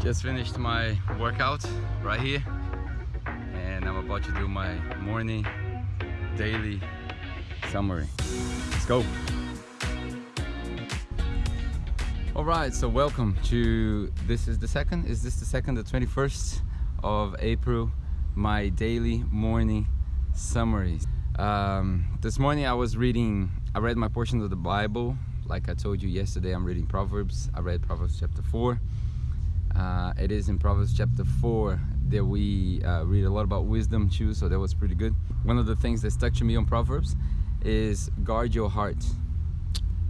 Just finished my workout right here and I'm about to do my morning daily summary. Let's go. All right, so welcome to, this is the second, is this the second, the 21st of April, my daily morning summary. Um, this morning I was reading, I read my portion of the Bible. Like I told you yesterday, I'm reading Proverbs. I read Proverbs chapter 4. Uh, it is in Proverbs chapter 4 that we uh, read a lot about wisdom too, so that was pretty good. One of the things that stuck to me on Proverbs is guard your heart.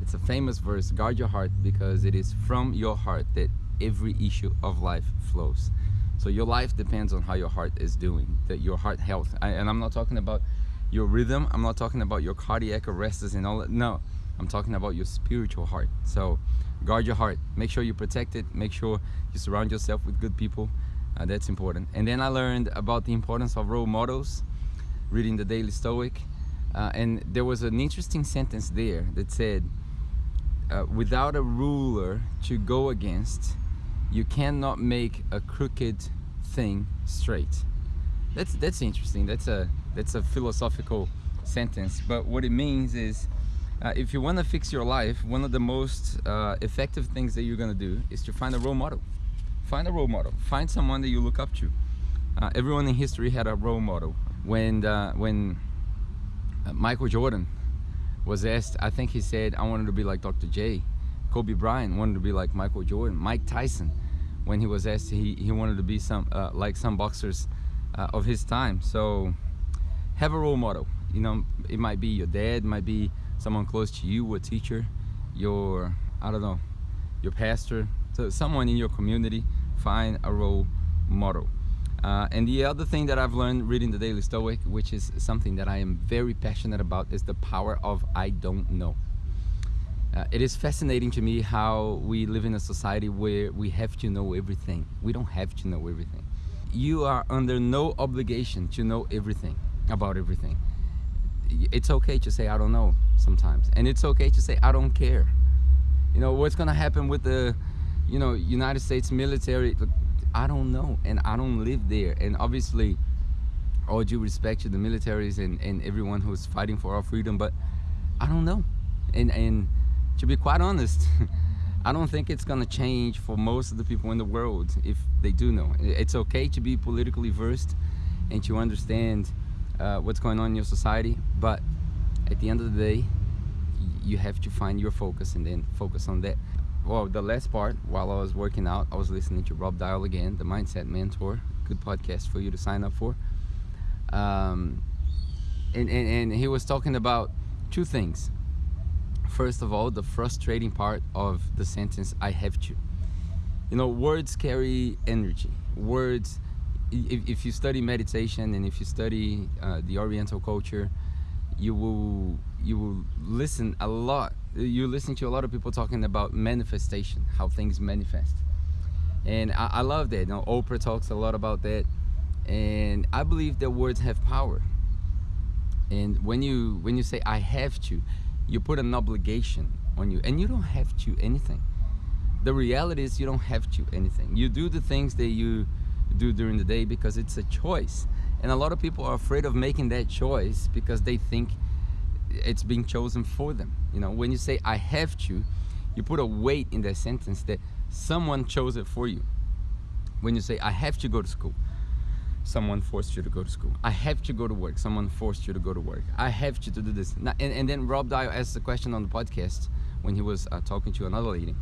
It's a famous verse, guard your heart, because it is from your heart that every issue of life flows. So your life depends on how your heart is doing, that your heart health. I, and I'm not talking about your rhythm, I'm not talking about your cardiac arrests and all that. No, I'm talking about your spiritual heart. So guard your heart. Make sure you protect it. Make sure you surround yourself with good people. Uh, that's important. And then I learned about the importance of role models reading the Daily Stoic. Uh, and there was an interesting sentence there that said uh, without a ruler to go against you cannot make a crooked thing straight. That's that's interesting. That's a that's a philosophical sentence. But what it means is uh, if you want to fix your life, one of the most uh, effective things that you're going to do is to find a role model. Find a role model. Find someone that you look up to. Uh, everyone in history had a role model. When, uh, when uh, Michael Jordan was asked, I think he said, I wanted to be like Dr. J. Kobe Bryant wanted to be like Michael Jordan. Mike Tyson, when he was asked, he, he wanted to be some uh, like some boxers of his time. So have a role model. You know, it might be your dad, It might be someone close to you, a teacher, your, I don't know, your pastor, so someone in your community, find a role model. Uh, and the other thing that I've learned reading the Daily Stoic, which is something that I am very passionate about, is the power of I don't know. Uh, it is fascinating to me how we live in a society where we have to know everything. We don't have to know everything. You are under no obligation to know everything about everything it's okay to say I don't know sometimes. And it's okay to say I don't care. You know what's gonna happen with the you know United States military I don't know and I don't live there. And obviously all due respect to the militaries and, and everyone who's fighting for our freedom but I don't know. And and to be quite honest I don't think it's gonna change for most of the people in the world if they do know. It's okay to be politically versed and to understand uh, what's going on in your society but at the end of the day you have to find your focus and then focus on that. Well the last part while I was working out I was listening to Rob Dial again the mindset mentor good podcast for you to sign up for. Um, and, and, and he was talking about two things. First of all the frustrating part of the sentence I have to. You know words carry energy. Words if, if you study meditation and if you study uh, the Oriental culture, you will you will listen a lot. You listen to a lot of people talking about manifestation, how things manifest, and I, I love that. You know, Oprah talks a lot about that, and I believe that words have power. And when you when you say I have to, you put an obligation on you, and you don't have to anything. The reality is you don't have to anything. You do the things that you do during the day because it's a choice. And a lot of people are afraid of making that choice because they think it's being chosen for them. You know when you say I have to you put a weight in that sentence that someone chose it for you. When you say I have to go to school someone forced you to go to school. I have to go to work someone forced you to go to work. I have to do this. And, and then Rob Dial asked the question on the podcast when he was uh, talking to another lady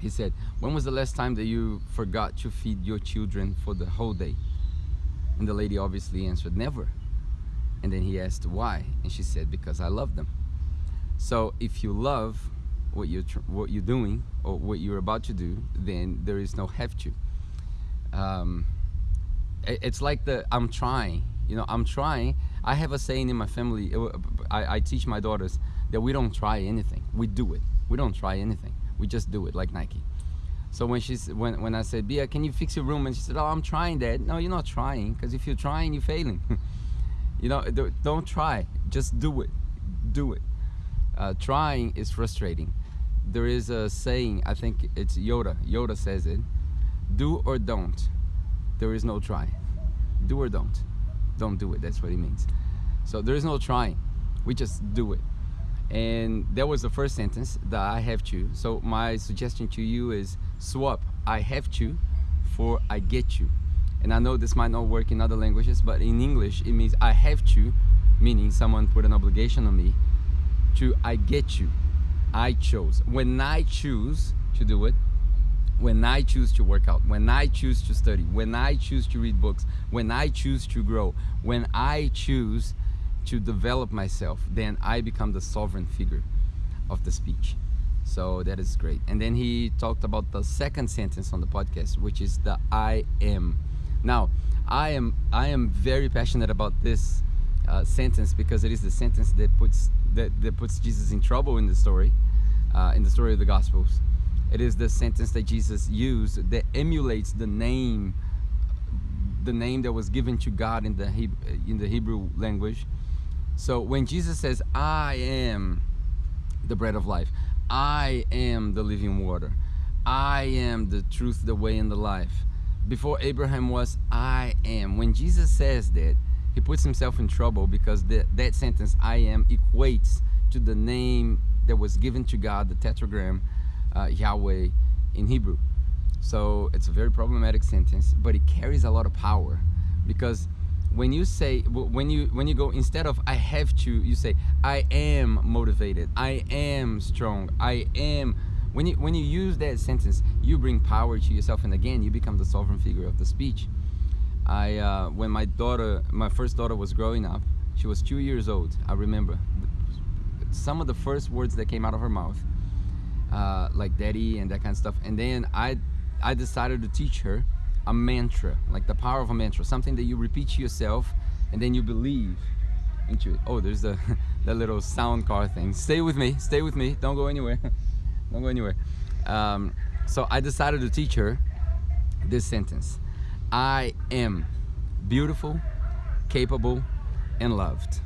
he said, when was the last time that you forgot to feed your children for the whole day? And the lady obviously answered, never. And then he asked why? And she said, because I love them. So if you love what you're, what you're doing or what you're about to do, then there is no have to. Um, it's like the, I'm trying, you know, I'm trying. I have a saying in my family, I, I teach my daughters that we don't try anything, we do it. We don't try anything we just do it like Nike. So when she's when when I said, Bia, can you fix your room? And she said, Oh, I'm trying that. No, you're not trying, because if you're trying, you're failing. you know, don't try. Just do it. Do it. Uh, trying is frustrating. There is a saying, I think it's Yoda. Yoda says it. do or don't there is no try do or don't don't do it that's what it means so there is no trying we just do it and that was the first sentence that I have to. So my suggestion to you is swap I have to for I get you and I know this might not work in other languages but in English it means I have to meaning someone put an obligation on me to I get you I chose. When I choose to do it when I choose to work out when I choose to study when I choose to read books when I choose to grow when I choose to develop myself, then I become the sovereign figure of the speech. So that is great. And then he talked about the second sentence on the podcast, which is the I am. Now, I am I am very passionate about this uh, sentence because it is the sentence that puts that, that puts Jesus in trouble in the story, uh, in the story of the Gospels. It is the sentence that Jesus used that emulates the name, the name that was given to God in the in the Hebrew language so when Jesus says, I am the bread of life, I am the living water, I am the truth, the way, and the life. Before Abraham was, I am. When Jesus says that, he puts himself in trouble because that, that sentence, I am, equates to the name that was given to God, the tetragram, uh, Yahweh, in Hebrew. So it's a very problematic sentence, but it carries a lot of power because when you say when you when you go instead of i have to you say i am motivated i am strong i am when you when you use that sentence you bring power to yourself and again you become the sovereign figure of the speech. I uh, when my daughter my first daughter was growing up she was two years old i remember. Some of the first words that came out of her mouth uh, like daddy and that kind of stuff and then i i decided to teach her a mantra, like the power of a mantra, something that you repeat to yourself and then you believe into it. Oh, there's the, the little sound car thing. Stay with me, stay with me, don't go anywhere. don't go anywhere. Um, so I decided to teach her this sentence. I am beautiful, capable, and loved.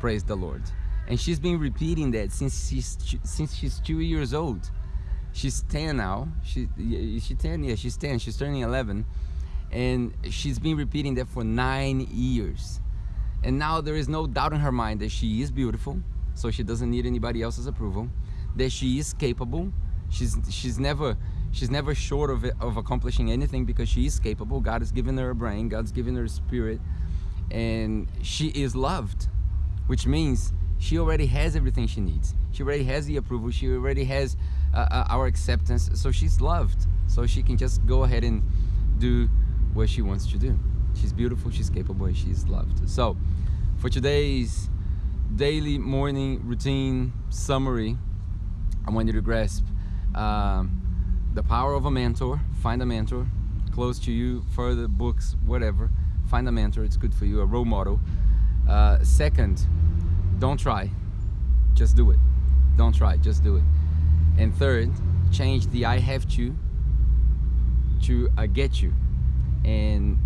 Praise the Lord. And she's been repeating that since she's since she's two years old she's 10 now she she's 10 yeah she's 10 she's turning 11 and she's been repeating that for nine years. And now there is no doubt in her mind that she is beautiful so she doesn't need anybody else's approval that she is capable. She's she's never she's never short of of accomplishing anything because she is capable. God has given her a brain god's given her a spirit and she is loved which means she already has everything she needs. She already has the approval. She already has uh, uh, our acceptance. So she's loved. So she can just go ahead and do what she wants to do. She's beautiful she's capable and she's loved. So for today's daily morning routine summary I want you to grasp um, the power of a mentor. Find a mentor close to you further books whatever. Find a mentor it's good for you a role model. Uh, second don't try. Just do it. Don't try just do it. And third, change the I have to to I get you. And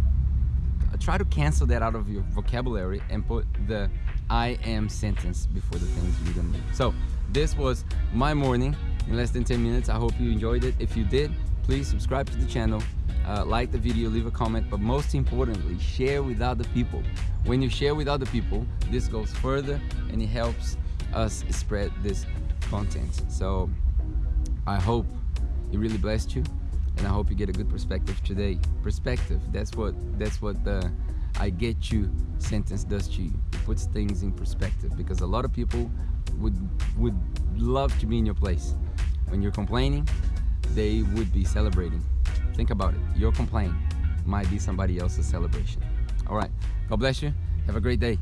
try to cancel that out of your vocabulary and put the I am sentence before the things you're gonna do. So this was my morning in less than 10 minutes. I hope you enjoyed it. If you did, please subscribe to the channel, uh, like the video, leave a comment, but most importantly, share with other people. When you share with other people, this goes further and it helps us spread this content. So I hope it really blessed you and I hope you get a good perspective today. Perspective, that's what that's what the I get you sentence does to you. It puts things in perspective because a lot of people would would love to be in your place. When you're complaining, they would be celebrating. Think about it. Your complaint might be somebody else's celebration. All right. God bless you. Have a great day.